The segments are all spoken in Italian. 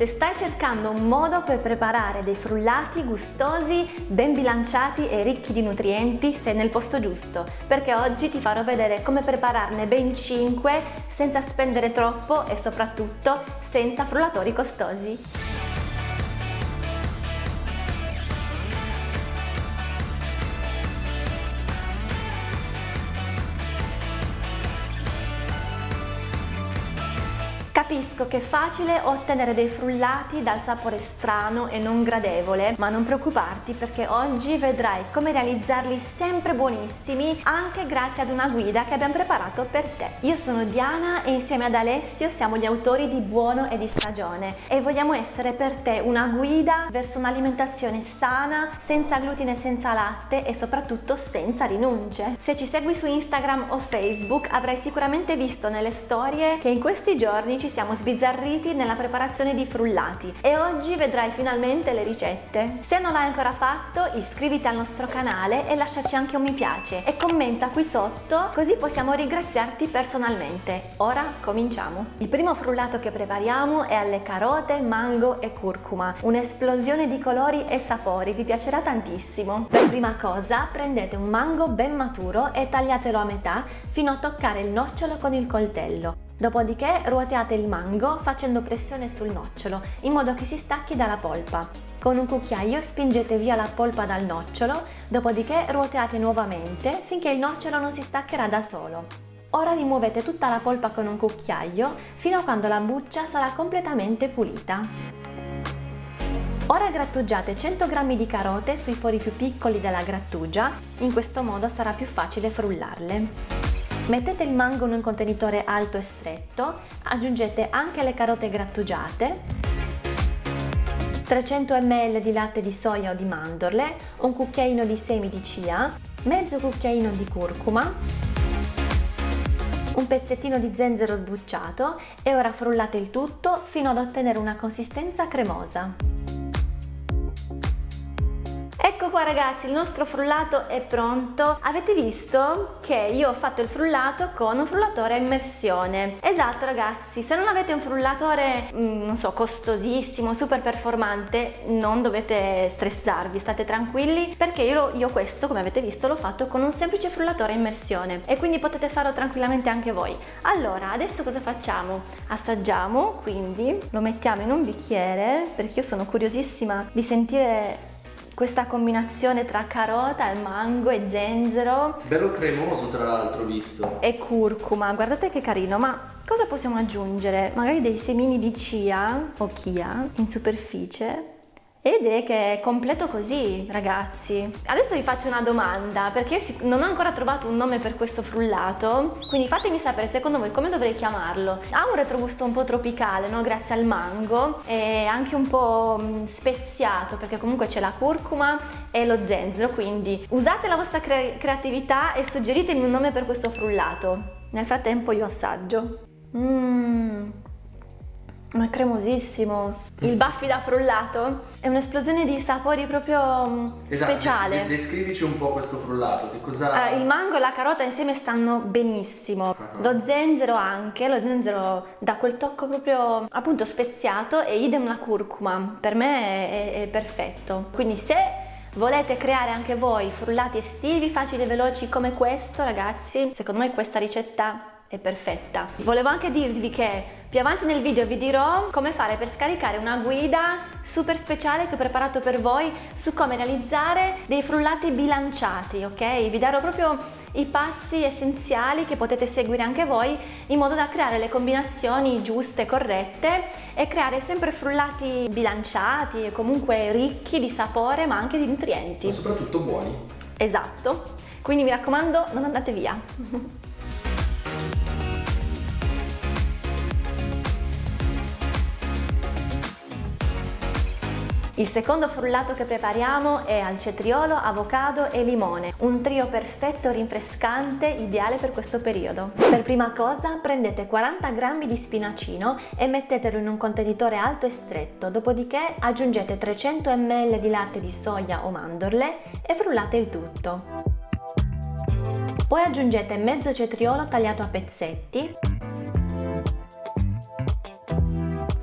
Se stai cercando un modo per preparare dei frullati gustosi, ben bilanciati e ricchi di nutrienti, sei nel posto giusto, perché oggi ti farò vedere come prepararne ben 5 senza spendere troppo e soprattutto senza frullatori costosi. Capisco che è facile ottenere dei frullati dal sapore strano e non gradevole, ma non preoccuparti perché oggi vedrai come realizzarli sempre buonissimi anche grazie ad una guida che abbiamo preparato per te. Io sono Diana e insieme ad Alessio siamo gli autori di Buono e di Stagione e vogliamo essere per te una guida verso un'alimentazione sana, senza glutine, senza latte e soprattutto senza rinunce. Se ci segui su Instagram o Facebook avrai sicuramente visto nelle storie che in questi giorni ci siamo siamo sbizzarriti nella preparazione di frullati e oggi vedrai finalmente le ricette. Se non l'hai ancora fatto iscriviti al nostro canale e lasciaci anche un mi piace e commenta qui sotto così possiamo ringraziarti personalmente. Ora cominciamo! Il primo frullato che prepariamo è alle carote, mango e curcuma, un'esplosione di colori e sapori, vi piacerà tantissimo. Per prima cosa prendete un mango ben maturo e tagliatelo a metà fino a toccare il nocciolo con il coltello. Dopodiché ruoteate il mango facendo pressione sul nocciolo in modo che si stacchi dalla polpa. Con un cucchiaio spingete via la polpa dal nocciolo, dopodiché ruoteate nuovamente finché il nocciolo non si staccherà da solo. Ora rimuovete tutta la polpa con un cucchiaio fino a quando la buccia sarà completamente pulita. Ora grattugiate 100 g di carote sui fori più piccoli della grattugia, in questo modo sarà più facile frullarle. Mettete il mango in un contenitore alto e stretto, aggiungete anche le carote grattugiate, 300 ml di latte di soia o di mandorle, un cucchiaino di semi di chia, mezzo cucchiaino di curcuma, un pezzettino di zenzero sbucciato e ora frullate il tutto fino ad ottenere una consistenza cremosa. Ecco qua ragazzi, il nostro frullato è pronto. Avete visto che io ho fatto il frullato con un frullatore a immersione. Esatto ragazzi, se non avete un frullatore, mm, non so, costosissimo, super performante, non dovete stressarvi, state tranquilli, perché io, io questo, come avete visto, l'ho fatto con un semplice frullatore a immersione e quindi potete farlo tranquillamente anche voi. Allora, adesso cosa facciamo? Assaggiamo, quindi lo mettiamo in un bicchiere, perché io sono curiosissima di sentire questa combinazione tra carota e mango e zenzero. Bello cremoso tra l'altro visto. E curcuma, guardate che carino, ma cosa possiamo aggiungere? Magari dei semini di chia o chia in superficie ed è che è completo così, ragazzi. Adesso vi faccio una domanda, perché io non ho ancora trovato un nome per questo frullato, quindi fatemi sapere secondo voi come dovrei chiamarlo. Ha un retrogusto un po' tropicale, no? Grazie al mango, e anche un po' mm, speziato, perché comunque c'è la curcuma e lo zenzero, quindi usate la vostra cre creatività e suggeritemi un nome per questo frullato. Nel frattempo io assaggio. Mmm... Ma è cremosissimo. Il baffi da frullato è un'esplosione di sapori proprio mm, esatto, speciale. Descrivici un po' questo frullato. Che cosa... Uh, il mango e la carota insieme stanno benissimo. Uh -huh. Lo zenzero anche, lo zenzero dà quel tocco proprio appunto speziato e idem la curcuma. Per me è, è, è perfetto. Quindi se volete creare anche voi frullati estivi facili e veloci come questo ragazzi, secondo me questa ricetta è perfetta. Volevo anche dirvi che più avanti nel video vi dirò come fare per scaricare una guida super speciale che ho preparato per voi su come realizzare dei frullati bilanciati, ok? Vi darò proprio i passi essenziali che potete seguire anche voi in modo da creare le combinazioni giuste, corrette e creare sempre frullati bilanciati e comunque ricchi di sapore ma anche di nutrienti. Ma soprattutto buoni. Esatto, quindi mi raccomando non andate via. Il secondo frullato che prepariamo è al cetriolo, avocado e limone, un trio perfetto rinfrescante ideale per questo periodo. Per prima cosa prendete 40 g di spinacino e mettetelo in un contenitore alto e stretto, dopodiché aggiungete 300 ml di latte di soia o mandorle e frullate il tutto. Poi aggiungete mezzo cetriolo tagliato a pezzetti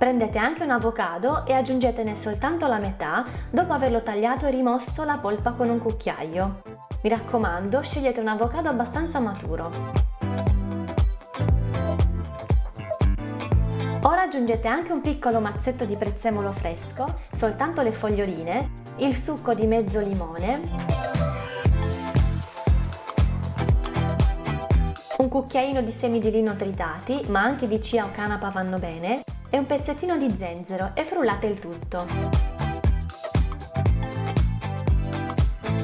Prendete anche un avocado e aggiungetene soltanto la metà dopo averlo tagliato e rimosso la polpa con un cucchiaio. Mi raccomando, scegliete un avocado abbastanza maturo. Ora aggiungete anche un piccolo mazzetto di prezzemolo fresco, soltanto le foglioline, il succo di mezzo limone un cucchiaino di semi di lino tritati, ma anche di chia o canapa vanno bene, e un pezzettino di zenzero e frullate il tutto.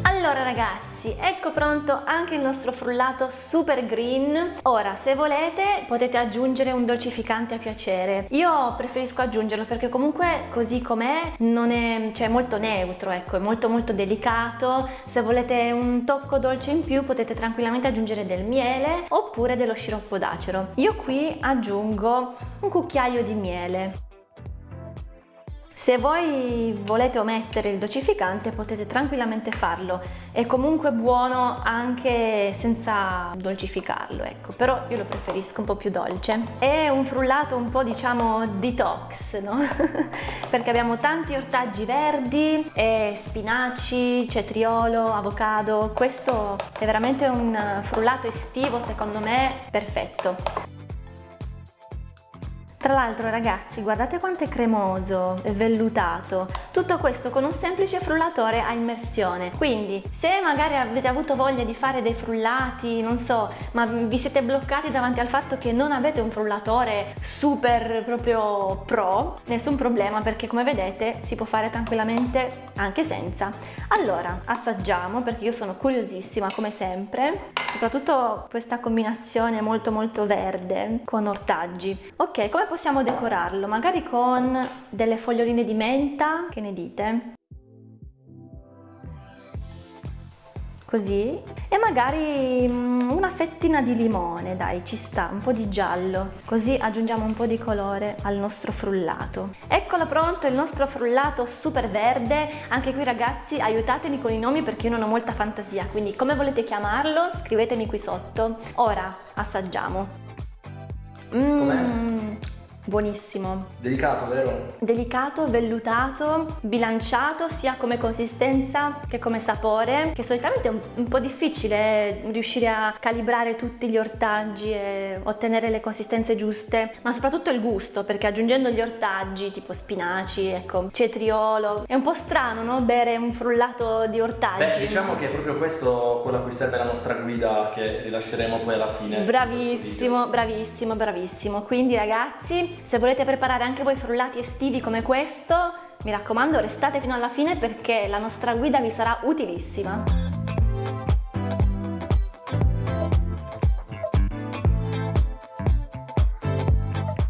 Allora ragazzi, ragazzi ecco pronto anche il nostro frullato super green. Ora se volete potete aggiungere un dolcificante a piacere. Io preferisco aggiungerlo perché comunque così com'è non è cioè molto neutro ecco è molto molto delicato. Se volete un tocco dolce in più potete tranquillamente aggiungere del miele oppure dello sciroppo d'acero. Io qui aggiungo un cucchiaio di miele se voi volete omettere il dolcificante potete tranquillamente farlo, è comunque buono anche senza dolcificarlo, ecco, però io lo preferisco un po' più dolce. È un frullato un po' diciamo detox, no? Perché abbiamo tanti ortaggi verdi, spinaci, cetriolo, avocado, questo è veramente un frullato estivo secondo me perfetto. Tra l'altro ragazzi guardate quanto è cremoso e vellutato, tutto questo con un semplice frullatore a immersione. Quindi se magari avete avuto voglia di fare dei frullati, non so, ma vi siete bloccati davanti al fatto che non avete un frullatore super proprio pro, nessun problema perché come vedete si può fare tranquillamente anche senza. Allora assaggiamo perché io sono curiosissima come sempre, soprattutto questa combinazione molto molto verde con ortaggi. Ok, come possiamo decorarlo? Magari con delle foglioline di menta, che ne dite? Così. E magari mm, una fettina di limone, dai, ci sta, un po' di giallo. Così aggiungiamo un po' di colore al nostro frullato. Eccolo pronto il nostro frullato super verde. Anche qui ragazzi aiutatemi con i nomi perché io non ho molta fantasia, quindi come volete chiamarlo scrivetemi qui sotto. Ora assaggiamo. Mmm, buonissimo. Delicato, vero? Delicato, vellutato, bilanciato sia come consistenza che come sapore, che solitamente è un, un, po' difficile riuscire a calibrare tutti gli ortaggi e ottenere le consistenze giuste, ma soprattutto il gusto, perché aggiungendo gli ortaggi tipo spinaci, ecco, cetriolo, è un po' strano, no? Bere un frullato di ortaggi. Beh, diciamo che è proprio questo quello a cui serve la nostra guida che rilasceremo poi alla fine. Bravissimo, bravissimo, bravissimo. Quindi ragazzi, se volete preparare anche voi frullati estivi come questo, mi raccomando restate fino alla fine perché la nostra guida vi sarà utilissima.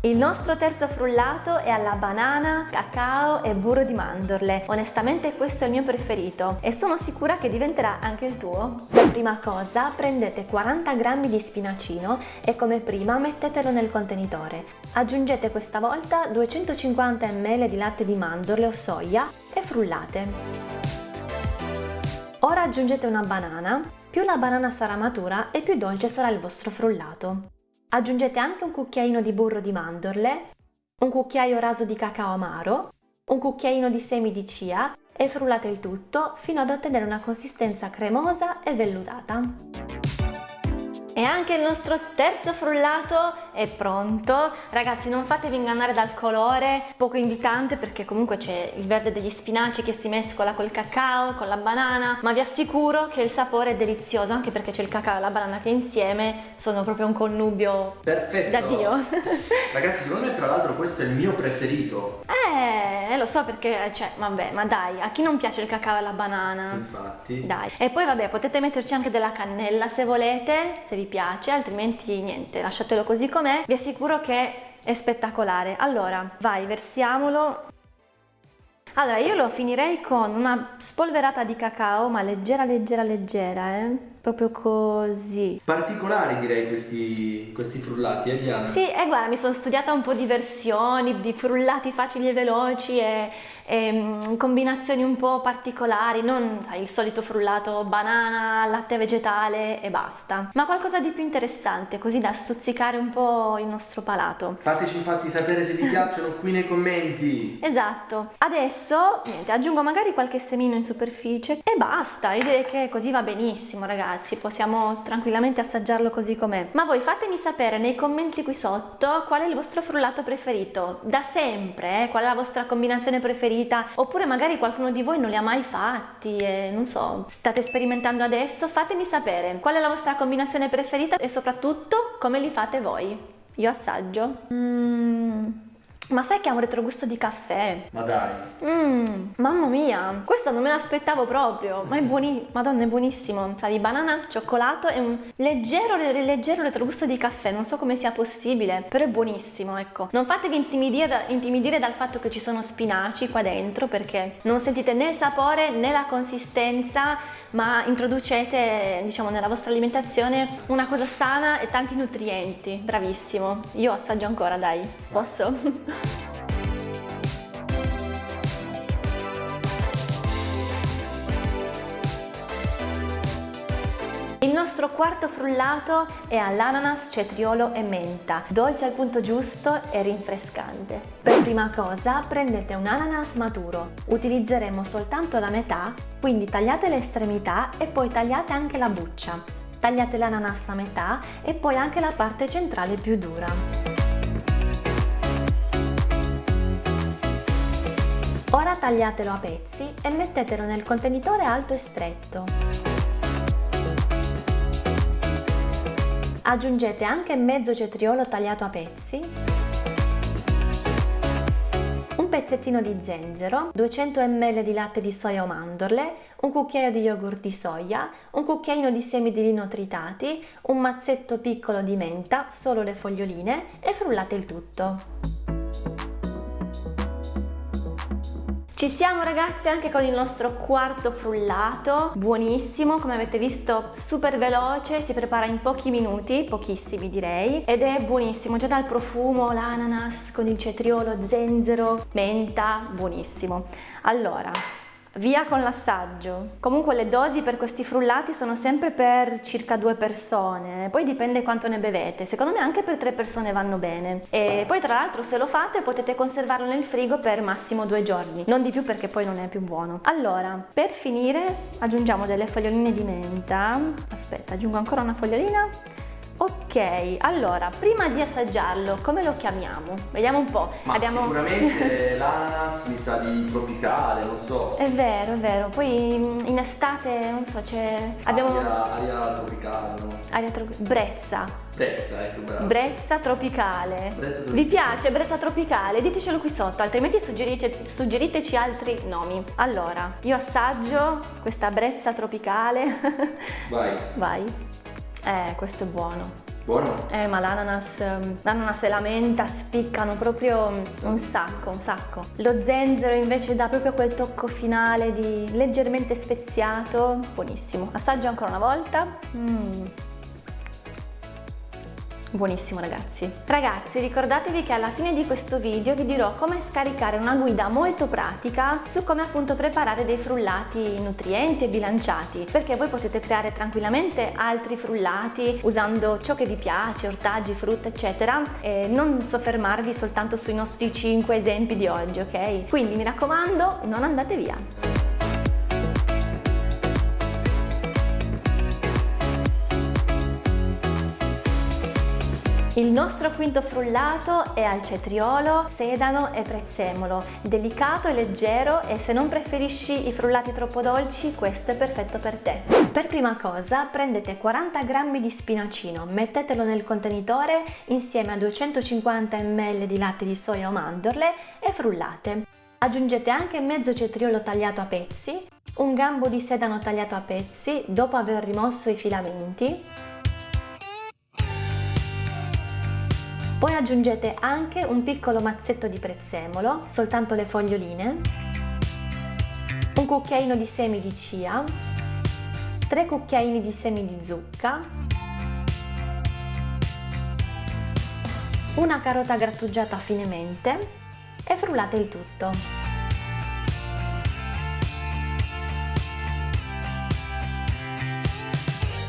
Il nostro terzo frullato è alla banana, cacao e burro di mandorle. Onestamente questo è il mio preferito e sono sicura che diventerà anche il tuo. Per prima cosa prendete 40 g di spinacino e come prima mettetelo nel contenitore. Aggiungete questa volta 250 ml di latte di mandorle o soia e frullate. Ora aggiungete una banana, più la banana sarà matura e più dolce sarà il vostro frullato. Aggiungete anche un cucchiaino di burro di mandorle, un cucchiaio raso di cacao amaro, un cucchiaino di semi di chia e frullate il tutto fino ad ottenere una consistenza cremosa e vellutata. E anche il nostro terzo frullato è pronto. Ragazzi non fatevi ingannare dal colore poco invitante perché comunque c'è il verde degli spinaci che si mescola col cacao, con la banana, ma vi assicuro che il sapore è delizioso anche perché c'è il cacao e la banana che insieme sono proprio un connubio Perfetto. da Dio. Ragazzi secondo me tra l'altro questo è il mio preferito. Eh, lo so perché, cioè, vabbè, ma dai, a chi non piace il cacao e la banana? Infatti. Dai. E poi vabbè, potete metterci anche della cannella se volete, se vi piace, altrimenti niente, lasciatelo così com'è. Vi assicuro che è spettacolare. Allora, vai, versiamolo. Allora, io lo finirei con una spolverata di cacao, ma leggera, leggera, leggera, eh? proprio così. Particolari direi questi, questi frullati, eh Diana? Sì, e guarda, mi sono studiata un po' di versioni, di frullati facili e veloci e, e mm, combinazioni un po' particolari, non sai, il solito frullato banana, latte vegetale e basta, ma qualcosa di più interessante, così da stuzzicare un po' il nostro palato. Fateci infatti sapere se vi piacciono qui nei commenti. Esatto. Adesso, niente, aggiungo magari qualche semino in superficie e basta, io direi che così va benissimo ragazzi, possiamo tranquillamente assaggiarlo così com'è. Ma voi fatemi sapere nei commenti qui sotto qual è il vostro frullato preferito, da sempre, eh? qual è la vostra combinazione preferita, oppure magari qualcuno di voi non li ha mai fatti e non so, state sperimentando adesso, fatemi sapere qual è la vostra combinazione preferita e soprattutto come li fate voi. Io assaggio. Mmm... Ma sai che ha un retrogusto di caffè? Ma dai! Mmm, mamma mia, questo non me l'aspettavo proprio, ma è buonissimo, madonna è buonissimo, sa di banana, cioccolato e un leggero, leggero retrogusto di caffè, non so come sia possibile, però è buonissimo, ecco. Non fatevi intimidire, da, intimidire dal fatto che ci sono spinaci qua dentro perché non sentite né il sapore né la consistenza, ma introducete, diciamo, nella vostra alimentazione una cosa sana e tanti nutrienti, bravissimo. Io assaggio ancora, dai, posso? Il nostro quarto frullato è all'ananas, cetriolo e menta, dolce al punto giusto e rinfrescante. Per prima cosa prendete un ananas maturo, utilizzeremo soltanto la metà, quindi tagliate le estremità e poi tagliate anche la buccia. Tagliate l'ananas a metà e poi anche la parte centrale più dura. Tagliatelo a pezzi e mettetelo nel contenitore alto e stretto. Aggiungete anche mezzo cetriolo tagliato a pezzi, un pezzettino di zenzero, 200 ml di latte di soia o mandorle, un cucchiaio di yogurt di soia, un cucchiaino di semi di lino tritati, un mazzetto piccolo di menta, solo le foglioline e frullate il tutto. Ci siamo ragazzi anche con il nostro quarto frullato, buonissimo, come avete visto super veloce, si prepara in pochi minuti, pochissimi direi, ed è buonissimo, già dal profumo, l'ananas con il cetriolo, zenzero, menta, buonissimo. Allora, Via con l'assaggio. Comunque le dosi per questi frullati sono sempre per circa due persone, poi dipende quanto ne bevete. Secondo me anche per tre persone vanno bene. E poi tra l'altro se lo fate potete conservarlo nel frigo per massimo due giorni, non di più perché poi non è più buono. Allora, per finire aggiungiamo delle foglioline di menta. Aspetta, aggiungo ancora una fogliolina Ok, allora, prima di assaggiarlo, come lo chiamiamo? Vediamo un po'. Ma Abbiamo... sicuramente l'ananas mi sa di tropicale, non so. È vero, è vero. Poi mm, in estate, non so, c'è... Abbiamo... Aria, aria tropicale, no? Aria tropicale. Brezza. Brezza, ecco, bravo. Brezza tropicale. Brezza tropicale. Vi piace Brezza tropicale? Ditecelo qui sotto, altrimenti suggerite, suggeriteci altri nomi. Allora, io assaggio questa Brezza tropicale. Vai. Vai. Eh, questo è buono. Buono? Eh, ma l'ananas, ehm, l'ananas e la menta spiccano proprio un sacco, un sacco. Lo zenzero invece dà proprio quel tocco finale di leggermente speziato, buonissimo. Assaggio ancora una volta. Mmm. Buonissimo ragazzi! Ragazzi ricordatevi che alla fine di questo video vi dirò come scaricare una guida molto pratica su come appunto preparare dei frullati nutrienti e bilanciati perché voi potete creare tranquillamente altri frullati usando ciò che vi piace, ortaggi, frutta eccetera e non soffermarvi soltanto sui nostri 5 esempi di oggi ok? Quindi mi raccomando non andate via! Il nostro quinto frullato è al cetriolo, sedano e prezzemolo, delicato e leggero e se non preferisci i frullati troppo dolci questo è perfetto per te. Per prima cosa prendete 40 g di spinacino, mettetelo nel contenitore insieme a 250 ml di latte di soia o mandorle e frullate. Aggiungete anche mezzo cetriolo tagliato a pezzi, un gambo di sedano tagliato a pezzi dopo aver rimosso i filamenti, Poi aggiungete anche un piccolo mazzetto di prezzemolo, soltanto le foglioline, un cucchiaino di semi di chia, 3 cucchiaini di semi di zucca, una carota grattugiata finemente e frullate il tutto.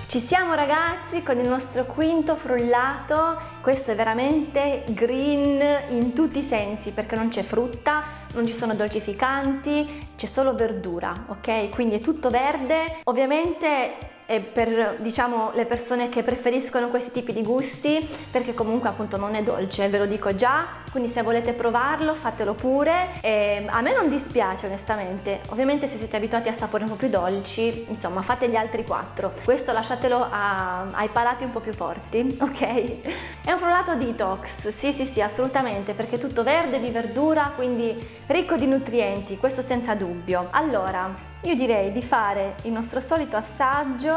Ci siamo ragazzi con il nostro quinto frullato, questo è veramente green in tutti i sensi perché non c'è frutta, non ci sono dolcificanti, c'è solo verdura, ok? Quindi è tutto verde, ovviamente e per diciamo le persone che preferiscono questi tipi di gusti perché comunque appunto non è dolce ve lo dico già quindi se volete provarlo fatelo pure. E a me non dispiace onestamente. Ovviamente se siete abituati a sapori un po' più dolci insomma fate gli altri quattro. Questo lasciatelo a, ai palati un po' più forti ok? È un frullato detox. Sì sì sì assolutamente perché è tutto verde di verdura quindi ricco di nutrienti questo senza dubbio. Allora io direi di fare il nostro solito assaggio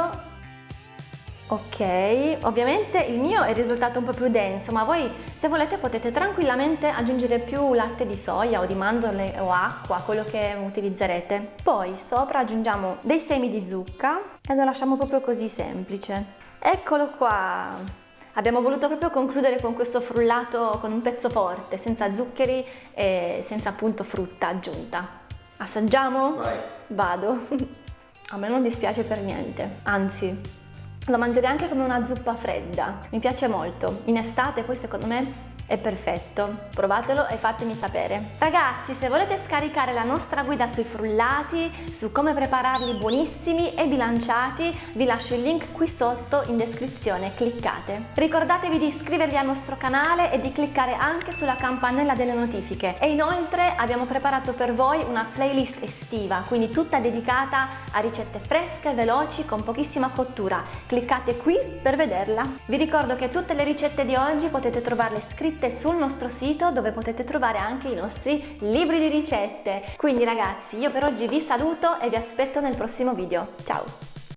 Ok, ovviamente il mio è risultato un po' più denso, ma voi se volete potete tranquillamente aggiungere più latte di soia o di mandorle o acqua, quello che utilizzerete. Poi sopra aggiungiamo dei semi di zucca e lo lasciamo proprio così semplice. Eccolo qua! Abbiamo voluto proprio concludere con questo frullato con un pezzo forte, senza zuccheri e senza appunto frutta aggiunta. Assaggiamo? Vai. Vado. A me non dispiace per niente, anzi, lo mangerei anche come una zuppa fredda. Mi piace molto. In estate poi secondo me è perfetto, provatelo e fatemi sapere. Ragazzi, se volete scaricare la nostra guida sui frullati, su come prepararli buonissimi e bilanciati, vi lascio il link qui sotto in descrizione, cliccate. Ricordatevi di iscrivervi al nostro canale e di cliccare anche sulla campanella delle notifiche. E inoltre abbiamo preparato per voi una playlist estiva, quindi tutta dedicata a ricette fresche, veloci, con pochissima cottura. Cliccate qui per vederla. Vi ricordo che tutte le ricette di oggi potete trovarle scritte scritte sul nostro sito dove potete trovare anche i nostri libri di ricette. Quindi ragazzi io per oggi vi saluto e vi aspetto nel prossimo video. Ciao!